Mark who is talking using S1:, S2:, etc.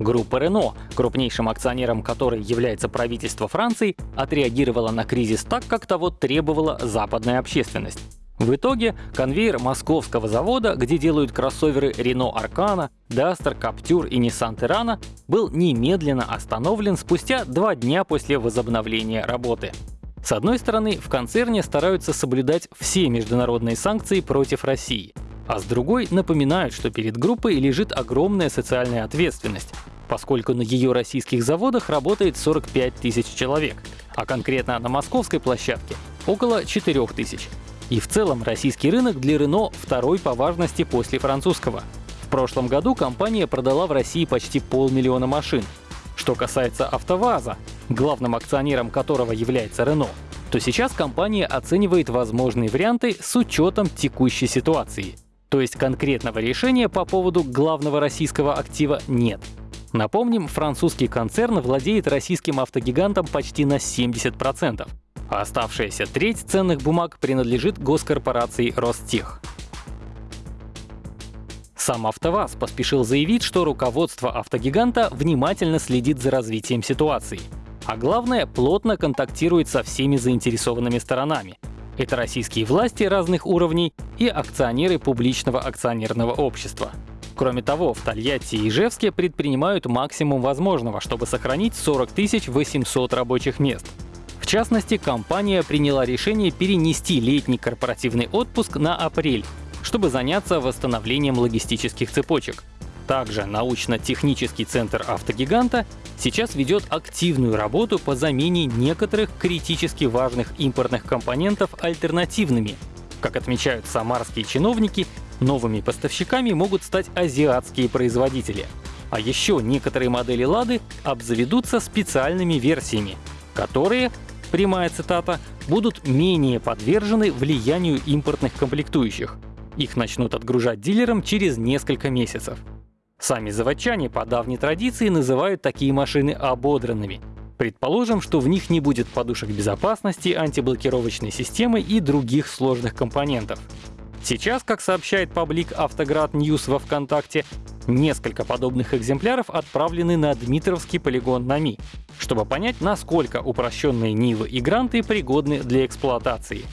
S1: Группа Рено, крупнейшим акционером которой является правительство Франции, отреагировала на кризис так, как того требовала западная общественность. В итоге конвейер московского завода, где делают кроссоверы Renault Arcana, Duster, Captur и Nissan Terrano, был немедленно остановлен спустя два дня после возобновления работы. С одной стороны, в концерне стараются соблюдать все международные санкции против России, а с другой напоминают, что перед группой лежит огромная социальная ответственность, поскольку на ее российских заводах работает 45 тысяч человек, а конкретно на московской площадке — около 4 тысяч. И в целом российский рынок для Renault второй по важности после французского. В прошлом году компания продала в России почти полмиллиона машин. Что касается АвтоВАЗа, главным акционером которого является Renault, то сейчас компания оценивает возможные варианты с учетом текущей ситуации. То есть конкретного решения по поводу главного российского актива нет. Напомним, французский концерн владеет российским автогигантом почти на 70% а оставшаяся треть ценных бумаг принадлежит госкорпорации Ростех. Сам АвтоВАЗ поспешил заявить, что руководство автогиганта внимательно следит за развитием ситуации. А главное, плотно контактирует со всеми заинтересованными сторонами. Это российские власти разных уровней и акционеры публичного акционерного общества. Кроме того, в Тольятти и Ижевске предпринимают максимум возможного, чтобы сохранить 40 800 рабочих мест — частности, компания приняла решение перенести летний корпоративный отпуск на апрель, чтобы заняться восстановлением логистических цепочек. Также научно-технический центр автогиганта сейчас ведет активную работу по замене некоторых критически важных импортных компонентов альтернативными. Как отмечают самарские чиновники, новыми поставщиками могут стать азиатские производители. А еще некоторые модели «Лады» обзаведутся специальными версиями, которые прямая цитата, будут менее подвержены влиянию импортных комплектующих. Их начнут отгружать дилерам через несколько месяцев. Сами заводчане по давней традиции называют такие машины ободранными. Предположим, что в них не будет подушек безопасности, антиблокировочной системы и других сложных компонентов. Сейчас, как сообщает паблик Автоград News во ВКонтакте, несколько подобных экземпляров отправлены на Дмитровский полигон НАМИ, чтобы понять, насколько упрощенные Нивы и Гранты пригодны для эксплуатации.